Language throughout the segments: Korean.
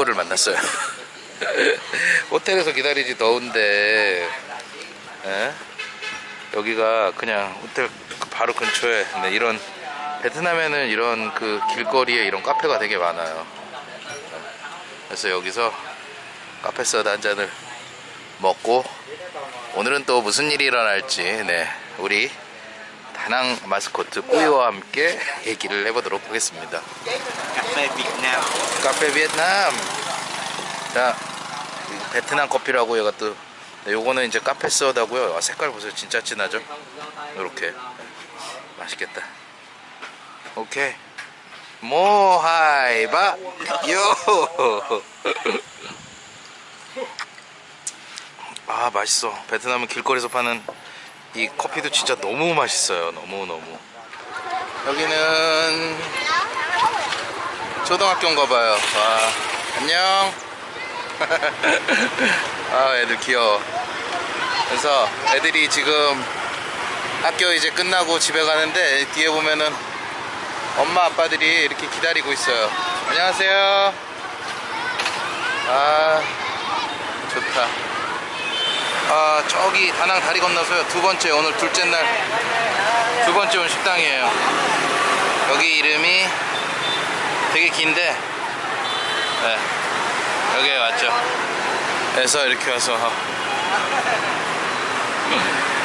날입니다. 네, 오늘도 우리 꾸이호를 만났어요. 호텔에서 기다리지 더운데 예? 여기가 그냥 호텔 바로 근처에 네, 이런 베트남에는 이런 그 길거리에 이런 카페가 되게 많아요. 그래서 여기서 카페 소다 한 잔을 먹고 오늘은 또 무슨 일이 일어날지 네 우리 다낭 마스코트 꾸이와 함께 얘기를 해보도록 하겠습니다. Việt Nam 카페 베트남. 자, 베트남 커피라고 얘가 또 네, 요거는 이제 카페 소다고요. 아, 색깔 보세요. 진짜 진하죠? 이렇게 맛있겠다. 오케이. 모하이바 요. 아 맛있어. 베트남은 길거리에서 파는 이 커피도 진짜 너무 맛있어요. 너무 너무. 여기는 초등학교인가 봐요. 와, 안녕. 아, 애들 귀여워. 그래서 애들이 지금 학교 이제 끝나고 집에 가는데 뒤에 보면은 엄마 아빠들이 이렇게 기다리고 있어요. 안녕하세요. 아, 좋다. 아, 저기 다낭 다리 건너서요. 두 번째, 오늘 둘째 날 두 번째 온 식당이에요. 여기 이름이 되게 긴데 네, 여기에 왔죠 그래서 이렇게 와서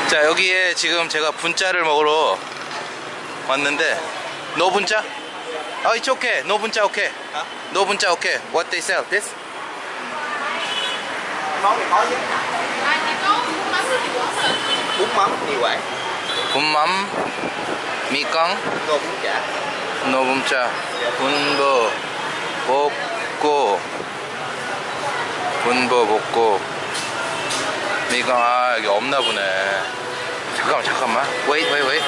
자 여기에 지금 제가 분짜를 먹으러 왔는데 너 분짜? 아 it's okay no 분짜 okay no 분짜 okay what they sell this? Món này có chứ bún mắm mì quảng. 분맘 미깡 tô bún chả. No 분짜 분보 볶고 분보 볶고 미깡 아 여기 없나 보네 잠깐만 잠깐만. Wait wait wait.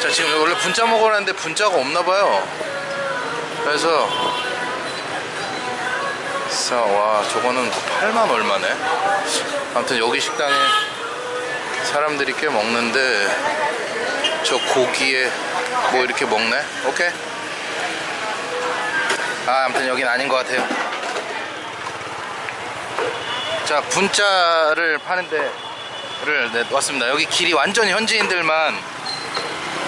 자 지금 원래 분짜 먹으라는데 분짜가 없나 봐요. 그래서 싸, 와 저거는 8만 얼마네? 아무튼 여기 식당에 사람들이 꽤 먹는데 저 고기에 뭐 이렇게 먹네? 오케이. 아 아무튼 여긴 아닌 것 같아요. 자 분짜를 파는 데 를 네, 왔습니다. 여기 길이 완전 현지인들만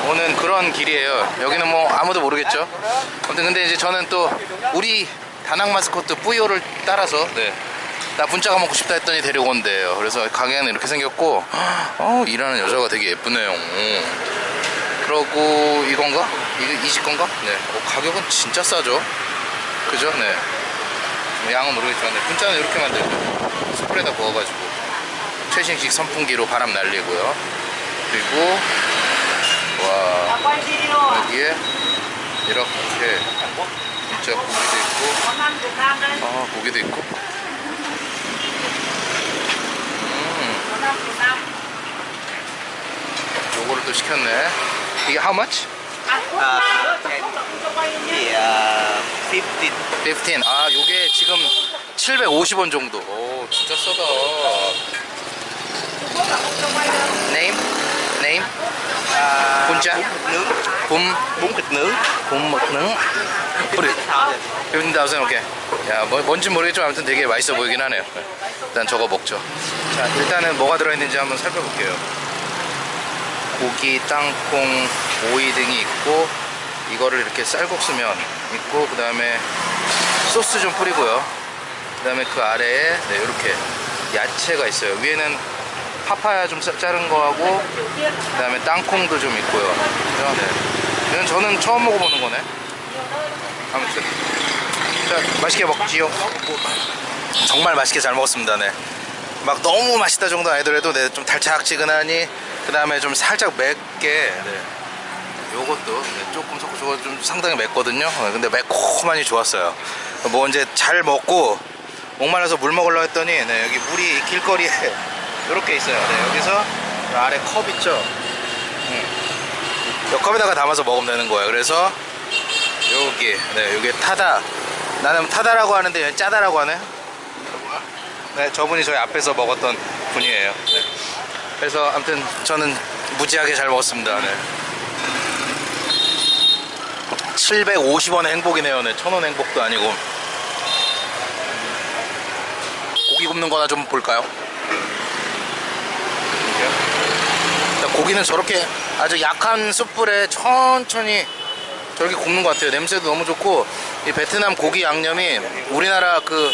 오는 그런 길이에요. 여기는 뭐 아무도 모르겠죠. 아무튼 근데 이제 저는 또 우리 다낭 마스코트 뿌요를 따라서 네. 나 분짜가 먹고 싶다 했더니 데려온대요. 그래서 가게는 이렇게 생겼고 어 일하는 여자가 되게 예쁘네요. 그러고 이건가? 이거 이집 건가? 네. 어, 가격은 진짜 싸죠? 그죠? 네. 뭐 양은 모르겠지만 네. 분짜는 이렇게 만들죠. 스프레다 부어가지고. 최신식 선풍기로 바람 날리고요. 그리고 와. 여기에 이렇게 진짜 고기도 있고 아 고기도 있고 요거를 또 시켰네 이게 how much? thì uh, 15 15. 아, 요게 지금 750원 정도. 오, 진짜 싸다. Name? Name? à, 분짜? Nướng 봄, bún thịt nướng 봄 먹는? 우리 15,000 오케이. 야, 뭐, 뭔지 모르겠지만 아무튼 되게 맛있어 보이긴 하네요. 일단 저거 먹죠. 자, 일단은 뭐가 들어있는지 한번 살펴볼게요. 고기, 땅콩, 오이 등이 있고 이거를 이렇게 쌀국수면 있고 그 다음에 소스 좀 뿌리고요. 그 다음에 그 아래에 네, 이렇게 야채가 있어요. 위에는 파파야 좀 자- 자른 거하고 그 다음에 땅콩도 좀 있고요. 그죠? 네. 이건 저는 처음 먹어보는 거네. 아무튼 자, 맛있게 먹지요. 정말 맛있게 잘 먹었습니다. 네. 막 너무 맛있다 정도 아니더라도 네, 좀 달짝지근하니 그 다음에 좀 살짝 맵게 네. 요것도 네, 조금 섞고 저거 좀 상당히 맵거든요 네, 근데 매콤하니 좋았어요 뭐 이제 잘 먹고 목말라서 물 먹으려고 했더니 네, 여기 물이 길거리에 이렇게 있어요 네, 여기서 저 아래 컵 있죠 음. 이 컵에다가 담아서 먹으면 되는 거예요 그래서 여기 네 여기 타다 나는 타다라고 하는데 짜다라고 하네 네 저분이 저희 앞에서 먹었던 분이에요 네. 그래서 아무튼 저는 무지하게 잘 먹었습니다 네. 750원의 행복이네요. 네, 1000원 행복도 아니고. 고기 굽는 거나 좀 볼까요? 고기는 저렇게 아주 약한 숯불에 천천히 저렇게 굽는 것 같아요. 냄새도 너무 좋고 이 베트남 고기 양념이 우리나라 그,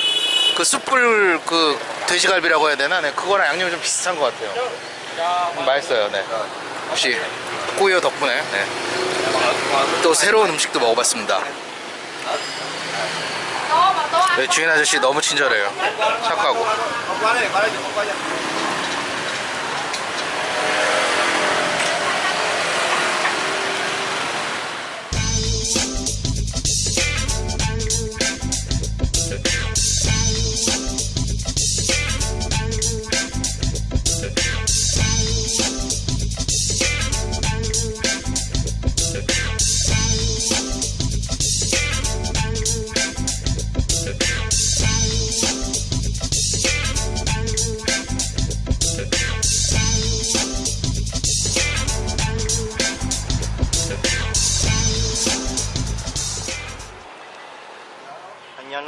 그 숯불 그 돼지갈비라고 해야 되나? 네, 그거랑 양념이 좀 비슷한 것 같아요. 음, 맛있어요. 네. 역시 꼬이어 덕분에 네. 또 새로운 음식도 먹어봤습니다. 네, 주인 아저씨 너무 친절해요. 착하고.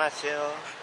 안녕하세요.